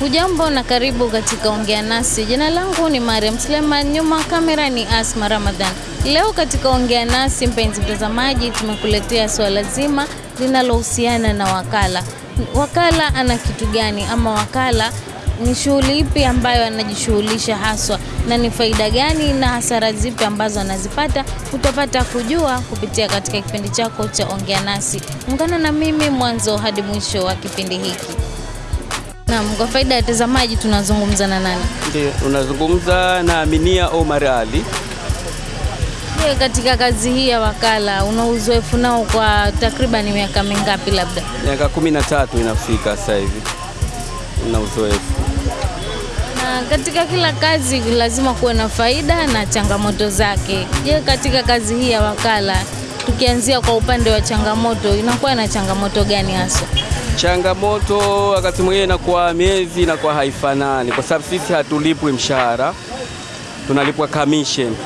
Hujambo na karibu katika Ongea Nasi. Jina langu ni Mariam Suleiman, nyuma kamera ni Asma Ramadhan. Leo katika Ongea Nasi, mpenzi mtazamaji, tumekuletea swala zima linalohusiana na wakala. Wakala ana kitu gani, ama wakala ni shughuli ipi ambayo anajishughulisha haswa, na ni faida gani na hasara zipi ambazo anazipata? Utapata kujua kupitia katika kipindi chako cha Ongea Nasi. Ungana na mimi mwanzo hadi mwisho wa kipindi hiki. Naam, kwa faida ya watazamaji tunazungumza na nani? Ndio, unazungumza na Aminia Omar Ali. Je, katika kazi hii ya wakala una uzoefu nao kwa takriban miaka mingapi labda? Miaka kumi na tatu inafika sasa hivi na uzoefu. Na katika kila kazi lazima kuwe na faida na changamoto zake. Je, katika kazi hii ya wakala tukianzia kwa upande wa changamoto, inakuwa na changamoto gani haswa? Changamoto wakati mwingine inakuwa miezi inakuwa haifanani, kwa sababu sisi hatulipwi mshahara, tunalipwa commission.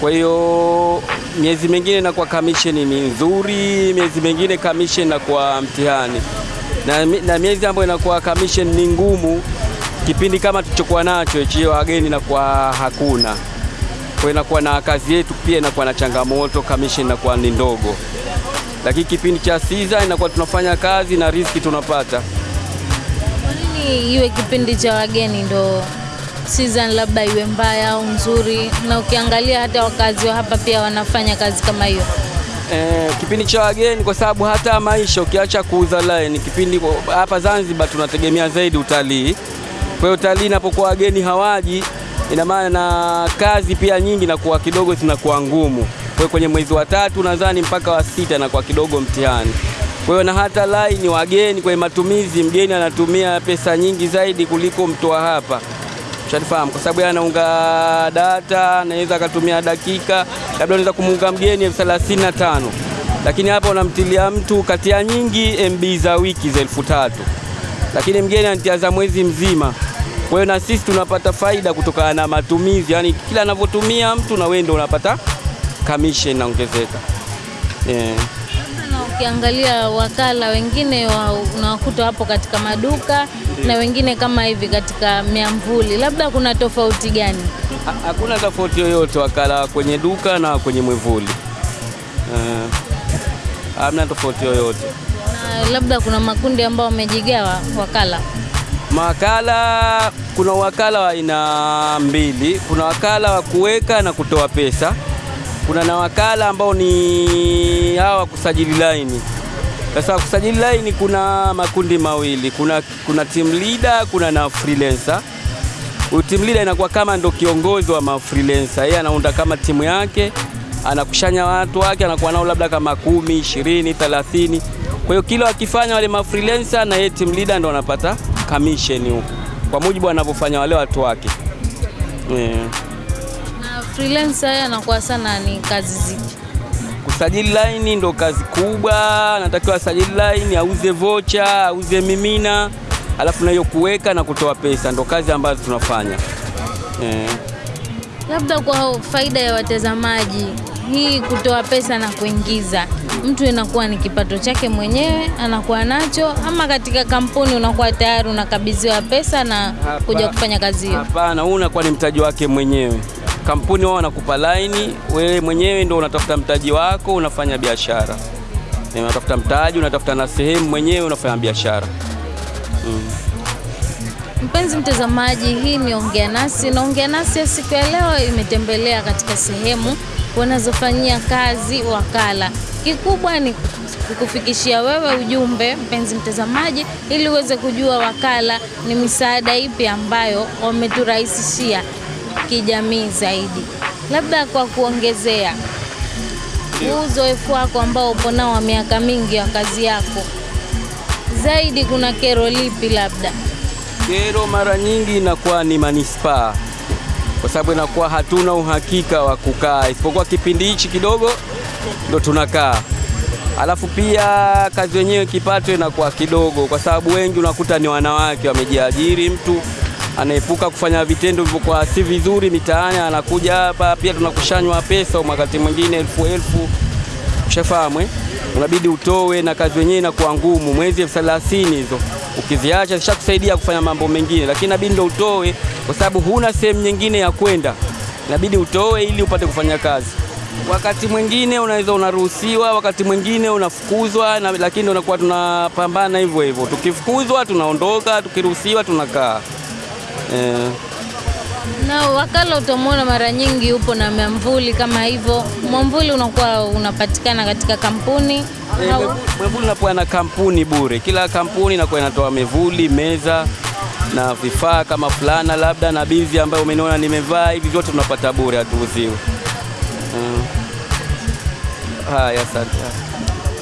Kwa hiyo miezi mingine inakuwa commission ni nzuri, miezi mingine commission inakuwa mtihani, na, na miezi ambayo inakuwa commission ni ngumu, kipindi kama tulichokuwa nacho hichi, wageni inakuwa hakuna. Kwa inakuwa na kazi yetu pia inakuwa na changamoto, commission inakuwa ni ndogo lakini kipindi cha siza inakuwa tunafanya kazi na riski tunapata. Kwa nini iwe kipindi cha wageni ndo season labda iwe mbaya au nzuri? Na ukiangalia hata wakazi wa hapa pia wanafanya kazi kama hiyo. E, kipindi cha wageni kwa sababu hata maisha ukiacha kuuza line, kipindi hapa Zanzibar tunategemea zaidi utalii. Kwa hiyo utalii inapokuwa wageni hawaji, ina maana na kazi pia nyingi na kuwa kidogo zinakuwa ngumu. Kwa kwenye mwezi wa tatu nadhani mpaka wa sita na kwa kidogo mtihani. Kwa hiyo na hata line wageni kwenye matumizi, mgeni anatumia pesa nyingi zaidi kuliko mtoa hapa, ushanifahamu, kwa sababu anaunga data, anaweza akatumia dakika, labda unaweza kumuunga mgeni elfu thelathini na tano. Lakini hapa unamtilia mtu kati ya nyingi MB za wiki za elfu tatu. Lakini mgeni anatia za mwezi mzima. Kwa hiyo na sisi tunapata faida kutokana na matumizi, yani kila anavyotumia mtu na wewe ndio unapata commission inaongezeka. Yeah. Ukiangalia wakala wengine wa, unawakuta hapo katika maduka na wengine kama hivi katika miamvuli, labda kuna tofauti gani? Ha- Hakuna tofauti yoyote wakala kwenye duka na kwenye mwivuli. Eh, Hamna tofauti yoyote. Na labda kuna makundi ambao wamejigawa wakala. makala kuna wakala wa aina mbili. Kuna wakala wa kuweka na kutoa pesa. Kuna na wakala ambao ni hawa kusajili laini. Sasa kusajili laini kuna makundi mawili, kuna, kuna team leader, kuna na freelancer. Huyu team leader inakuwa kama ndo kiongozi wa ma freelancer. Yeye anaunda kama timu yake, anakushanya watu wake, anakuwa nao labda kama kumi, ishirini, thelathini. Kwa hiyo kila wakifanya wale ma freelancer na yeye team leader ndo anapata commission huko kwa mujibu anavyofanya wale watu wake. Yeah. Freelancer anakuwa sana ni kazi zipi? Kusajili line ndo kazi kubwa, anatakiwa asajili line, auze vocha, auze mimina, alafu na hiyo kuweka na kutoa pesa ndo kazi ambazo tunafanya eh. Labda kwa faida ya watazamaji, hii kutoa pesa na kuingiza, mtu inakuwa ni kipato chake mwenyewe anakuwa nacho, ama katika kampuni unakuwa tayari unakabidhiwa pesa na kuja kufanya kazi hiyo? Hapana, huu unakuwa ni mtaji wake mwenyewe. Kampuni wao wanakupa laini, wewe mwenyewe ndio unatafuta mtaji wako, unafanya biashara. Unatafuta mtaji, unatafuta na sehemu mwenyewe, unafanya biashara. mm. Mpenzi mtazamaji, hii ni Ongea Nasi na Ongea Nasi ya siku ya leo imetembelea katika sehemu wanazofanyia kazi wakala. Kikubwa ni kukufikishia wewe ujumbe mpenzi mtazamaji, ili uweze kujua wakala ni misaada ipi ambayo wameturahisishia kijamii zaidi. Labda kwa kuongezea huu uzoefu wako ambao upo nao wa miaka mingi wa kazi yako, zaidi kuna kero lipi labda? Kero mara nyingi inakuwa ni manispaa, kwa sababu inakuwa hatuna uhakika wa kukaa, isipokuwa kipindi hichi kidogo ndo tunakaa. Alafu pia kazi yenyewe kipato inakuwa kidogo, kwa sababu wengi unakuta ni wanawake wamejiajiri. Mtu anaepuka kufanya vitendo vilivyokuwa si vizuri mitaani, anakuja hapa, pia tunakushanywa pesa wakati mwingine elfu elfu, ushafahamu eh? Unabidi utowe, na kazi wenyewe inakuwa ngumu, mwezi elfu thelathini hizo ukiziacha zishakusaidia kufanya mambo mengine, lakini inabidi ndo utoe, kwa sababu huna sehemu nyingine ya kwenda, inabidi utoe ili upate kufanya kazi. Wakati mwingine unaweza unaruhusiwa, wakati mwingine unafukuzwa na, lakini unakuwa tunapambana hivyo hivyo. Tukifukuzwa tunaondoka, tukiruhusiwa tunakaa eh. Na wakala utamwona mara nyingi upo na mwamvuli kama hivyo. Mwamvuli unakuwa unapatikana katika kampuni Eh, mwamvuli unakuwa na kampuni bure, kila kampuni inakuwa inatoa mevuli, meza na vifaa kama fulana labda na bizi ambayo umeniona nimevaa, hivi vyote tunapata bure, hatuuziwi. Mm. Haya, asante.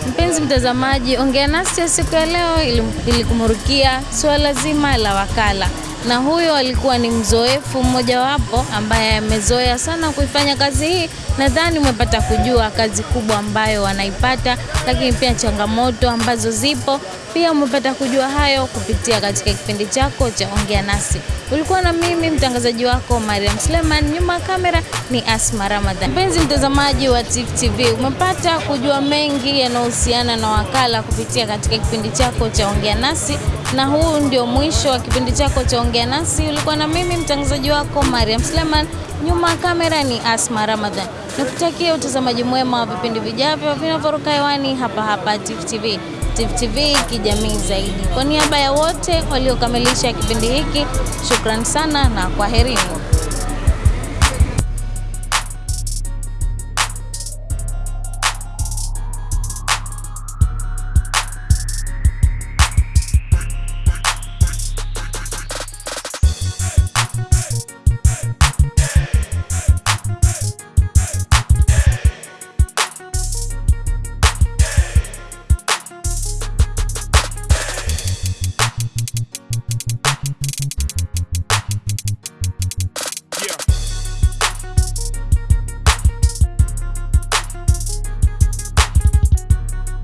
Mpenzi mtazamaji, ongea nasi ya siku ya leo ili- ilikumurukia suala zima la wakala, na huyo alikuwa ni mzoefu mmojawapo ambaye amezoea sana kuifanya kazi hii. Nadhani umepata kujua kazi kubwa ambayo wanaipata, lakini pia changamoto ambazo zipo. Pia umepata kujua hayo kupitia katika kipindi chako cha ongea nasi. Ulikuwa na mimi mtangazaji wako Mariam Sleman, nyuma ya kamera ni Asma Ramadhan. Mpenzi mtazamaji wa Tifu TV, umepata kujua mengi yanayohusiana na wakala kupitia katika kipindi chako cha ongea nasi, na huu ndio mwisho wa kipindi chako cha ongea nasi. Ulikuwa na mimi mtangazaji wako Mariam Sleman, nyuma ya kamera ni Asma Ramadhan. Nikutakia utazamaji mwema wa vipindi vijavyo vinavyoruka hewani hapa hapa Tifu TV. Tifu TV kijamii zaidi. Kwa niaba ya wote waliokamilisha kipindi hiki, shukrani sana na kwaherini.